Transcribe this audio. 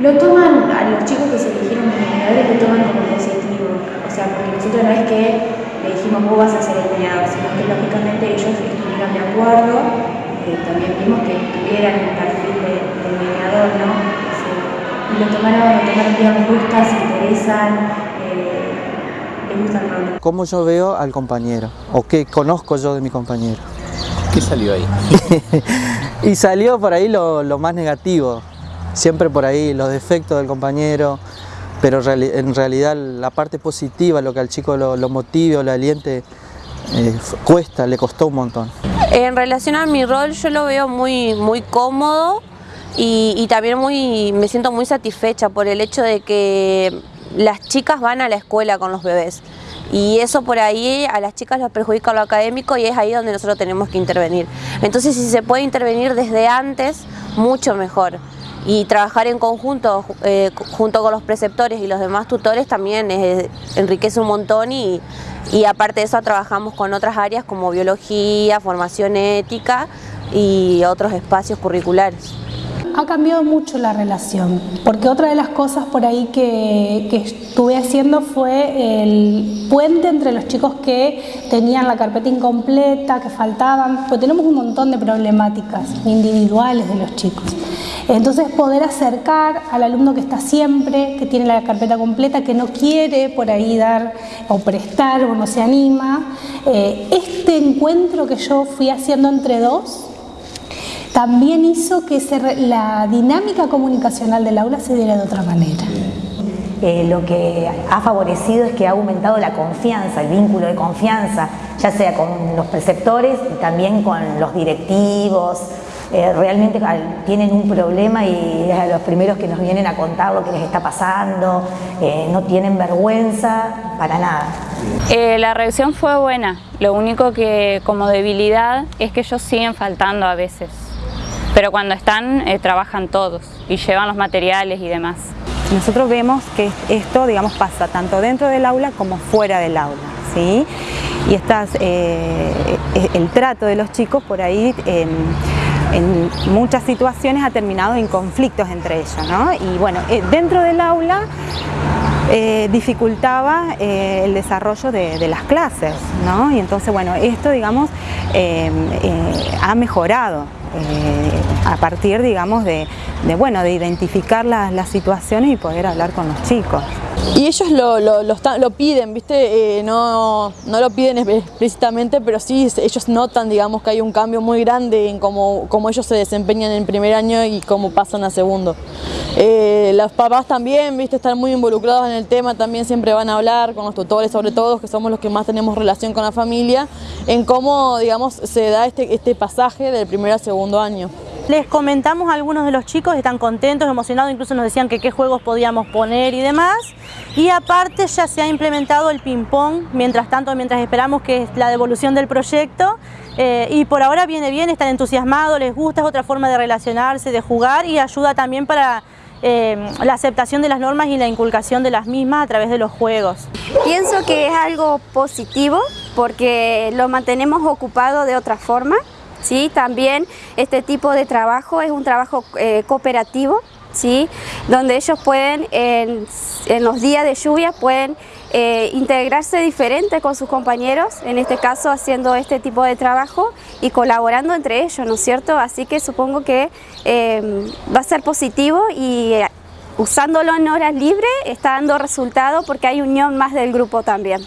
Lo toman, a los chicos que se eligieron mediadores lo toman como positivo, o sea, porque nosotros no es que le dijimos vos vas a ser el mediador, sino que lógicamente ellos estuvieron de acuerdo, eh, también vimos que tuvieran el perfil de, del mediador, ¿no? y lo tomaron, lo tomaron les gusta, se interesan, eh, les gusta el rol. ¿Cómo yo veo al compañero? ¿O qué conozco yo de mi compañero? ¿Qué salió ahí? y salió por ahí lo, lo más negativo, siempre por ahí los defectos del compañero, pero en realidad la parte positiva, lo que al chico lo, lo motive o lo aliente, eh, cuesta, le costó un montón. En relación a mi rol yo lo veo muy, muy cómodo y, y también muy, me siento muy satisfecha por el hecho de que las chicas van a la escuela con los bebés y eso por ahí a las chicas les perjudica lo académico y es ahí donde nosotros tenemos que intervenir. Entonces si se puede intervenir desde antes, mucho mejor y trabajar en conjunto eh, junto con los preceptores y los demás tutores también enriquece un montón y aparte de eso trabajamos con otras áreas como biología, formación ética y otros espacios curriculares. Ha cambiado mucho la relación, porque otra de las cosas por ahí que, que, estuve haciendo fue el puente entre los chicos que tenían la carpeta incompleta, que faltaban, pues tenemos un montón de problemáticas individuales de los chicos. Entonces poder acercar al alumno que está siempre, que tiene la carpeta completa, que no quiere por ahí dar o prestar o no se anima, eh, este encuentro que yo fui haciendo entre dos, también hizo que se, la dinámica comunicacional del aula se diera de otra manera. Eh, lo que ha favorecido es que ha aumentado la confianza, el vínculo de confianza, ya sea con los preceptores y también con los directivos, eh, realmente tienen un problema y es a los primeros que nos vienen a contar lo que les está pasando, eh, no tienen vergüenza para nada. Eh, la reacción fue buena, lo único que como debilidad es que ellos siguen faltando a veces, pero cuando están eh, trabajan todos y llevan los materiales y demás. Nosotros vemos que esto digamos, pasa tanto dentro del aula como fuera del aula. ¿sí? Y estas, eh, el trato de los chicos por ahí en muchas situaciones ha terminado en conflictos entre ellos. ¿no? Y bueno, eh, dentro del aula eh, dificultaba eh, el desarrollo de, las clases, ¿no? Y entonces, bueno, esto, digamos, ha mejorado a partir, digamos, de, de, bueno, de identificar las situaciones y poder hablar con los chicos. Y ellos lo, lo, piden, ¿viste? Eh, no, no, lo piden explícitamente, pero sí ellos notan, digamos, que hay un cambio muy grande en cómo, cómo ellos se desempeñan en primer año y cómo pasan a segundo. Eh, los papás también, ¿viste? Están muy involucrados en el tema, también siempre van a hablar con los tutores, sobre todo, que somos los que más tenemos relación con la familia, en cómo, digamos, se da este, este pasaje del primer a segundo año. Les comentamos a algunos de los chicos, están contentos, emocionados, incluso nos decían que qué juegos podíamos poner y demás. Y aparte ya se ha implementado el ping-pong, mientras tanto, mientras esperamos que es la devolución del proyecto. Eh, y por ahora viene bien, están entusiasmados, les gusta, es otra forma de relacionarse, de jugar y ayuda también para eh, la aceptación de las normas y la inculcación de las mismas a través de los juegos. Pienso que es algo positivo porque lo mantenemos ocupado de otra forma. ¿sí? También este tipo de trabajo es un trabajo eh, cooperativo, ¿sí? donde ellos pueden, en, los días de lluvia, pueden eh, integrarse diferente con sus compañeros, en este caso haciendo este tipo de trabajo y colaborando entre ellos, ¿no es cierto? Así que supongo que eh, va a ser positivo y eh, usándolo en horas libres está dando resultado porque hay unión más del grupo también.